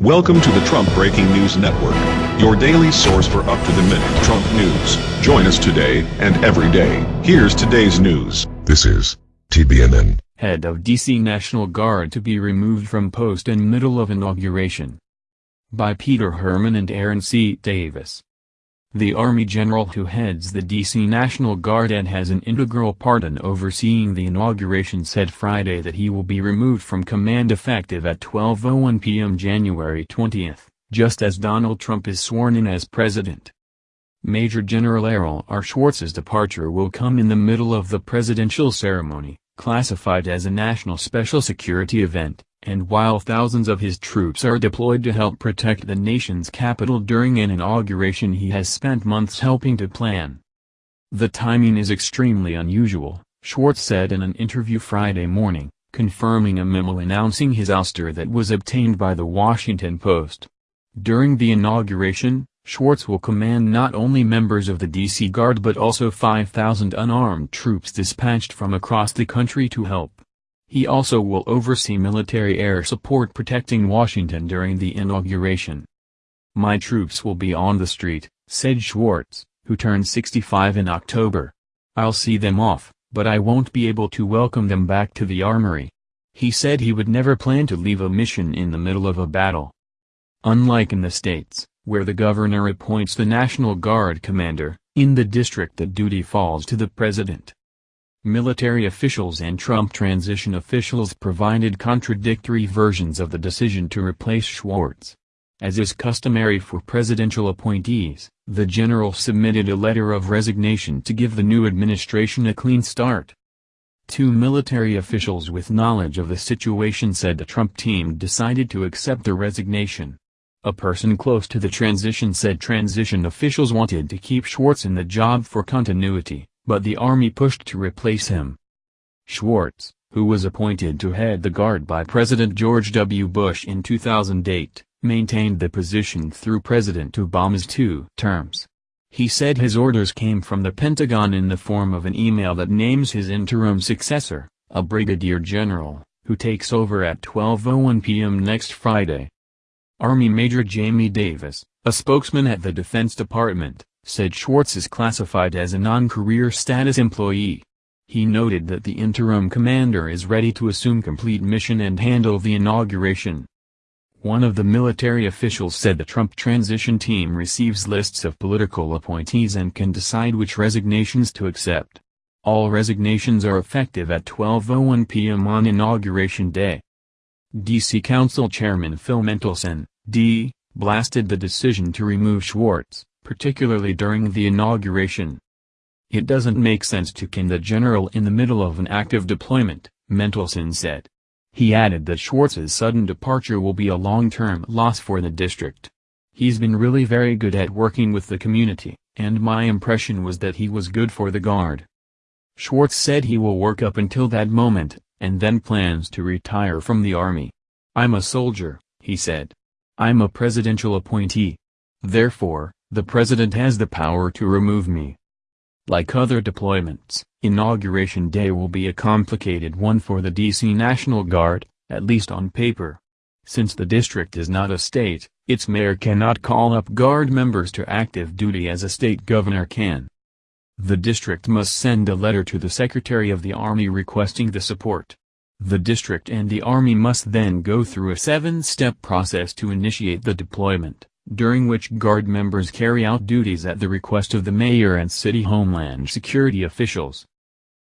Welcome to the Trump Breaking News Network, your daily source for up-to-the-minute Trump news. Join us today and every day. Here's today's news. This is TBNN. Head of DC National Guard to be removed from post in middle of inauguration. By Peter Hermann and Aaron C. Davis. The Army General who heads the D.C. National Guard and has an integral part in overseeing the inauguration said Friday that he will be removed from command effective at 12.01 p.m. January 20, just as Donald Trump is sworn in as president. Major General Errol R. Schwartz's departure will come in the middle of the presidential ceremony, classified as a national special security event, and while thousands of his troops are deployed to help protect the nation's capital during an inauguration he has spent months helping to plan. The timing is extremely unusual, Schwartz said in an interview Friday morning, confirming a memo announcing his ouster that was obtained by the Washington Post. During the inauguration, Schwartz will command not only members of the D.C. Guard but also 5,000 unarmed troops dispatched from across the country to help. He also will oversee military air support protecting Washington during the inauguration. My troops will be on the street, said Schwartz, who turned 65 in October. I'll see them off, but I won't be able to welcome them back to the armory. He said he would never plan to leave a mission in the middle of a battle. Unlike in the states, where the governor appoints the National Guard commander, in the district that duty falls to the president. Military officials and Trump transition officials provided contradictory versions of the decision to replace Schwartz. As is customary for presidential appointees, the general submitted a letter of resignation to give the new administration a clean start. Two military officials with knowledge of the situation said the Trump team decided to accept the resignation. A person close to the transition said transition officials wanted to keep Schwartz in the job for continuity, but the army pushed to replace him. Schwartz, who was appointed to head the Guard by President George W. Bush in 2008, maintained the position through President Obama's two terms. He said his orders came from the Pentagon in the form of an email that names his interim successor, a brigadier general, who takes over at 12.01 p.m. next Friday. Army Major Jamie Davis, a spokesman at the Defense Department, said Schwartz is classified as a non-career status employee. He noted that the interim commander is ready to assume complete mission and handle the inauguration. One of the military officials said the Trump transition team receives lists of political appointees and can decide which resignations to accept. All resignations are effective at 12.01 p.m. on Inauguration Day. D.C. Council Chairman Phil Mendelson, D., blasted the decision to remove Schwartz particularly during the inauguration. It doesn't make sense to can the general in the middle of an active deployment, Mendelson said. He added that Schwartz's sudden departure will be a long-term loss for the district. He's been really very good at working with the community, and my impression was that he was good for the Guard. Schwartz said he will work up until that moment, and then plans to retire from the Army. I'm a soldier, he said. I'm a presidential appointee. Therefore, the president has the power to remove me. Like other deployments, Inauguration Day will be a complicated one for the D.C. National Guard, at least on paper. Since the district is not a state, its mayor cannot call up Guard members to active duty as a state governor can. The district must send a letter to the Secretary of the Army requesting the support. The district and the Army must then go through a seven-step process to initiate the deployment during which Guard members carry out duties at the request of the mayor and city homeland security officials.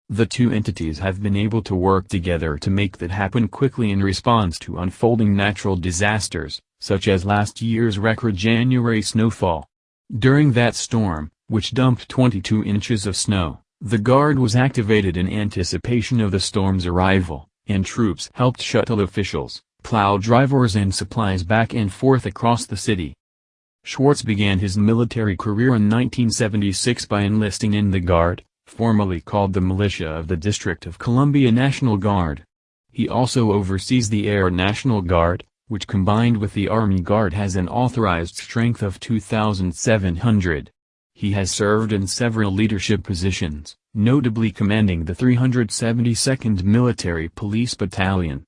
The two entities have been able to work together to make that happen quickly in response to unfolding natural disasters, such as last year's record January snowfall. During that storm, which dumped 22 inches of snow, the Guard was activated in anticipation of the storm's arrival, and troops helped shuttle officials, plow drivers and supplies back and forth across the city. Schwartz began his military career in 1976 by enlisting in the Guard, formerly called the Militia of the District of Columbia National Guard. He also oversees the Air National Guard, which combined with the Army Guard has an authorized strength of 2,700. He has served in several leadership positions, notably commanding the 372nd Military Police Battalion.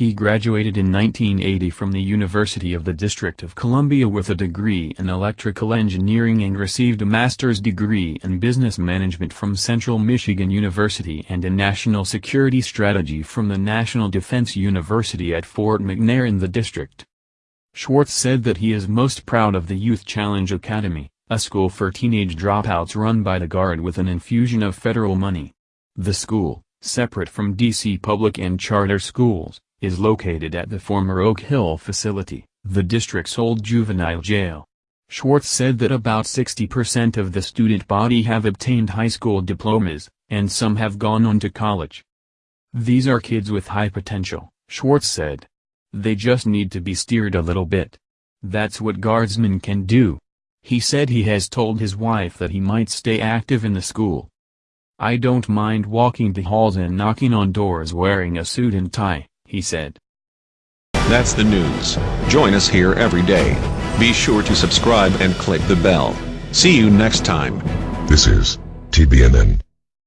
He graduated in 1980 from the University of the District of Columbia with a degree in electrical engineering and received a master's degree in business management from Central Michigan University and in national security strategy from the National Defense University at Fort McNair in the district. Schwartz said that he is most proud of the Youth Challenge Academy, a school for teenage dropouts run by the Guard with an infusion of federal money. The school, separate from D.C. public and charter schools, is located at the former Oak Hill facility, the district's old juvenile jail. Schwartz said that about 60% of the student body have obtained high school diplomas, and some have gone on to college. These are kids with high potential, Schwartz said. They just need to be steered a little bit. That's what guardsmen can do. He said he has told his wife that he might stay active in the school. I don't mind walking the halls and knocking on doors wearing a suit and tie he said. That's the news. Join us here every day. Be sure to subscribe and click the bell. See you next time. This is TBNN.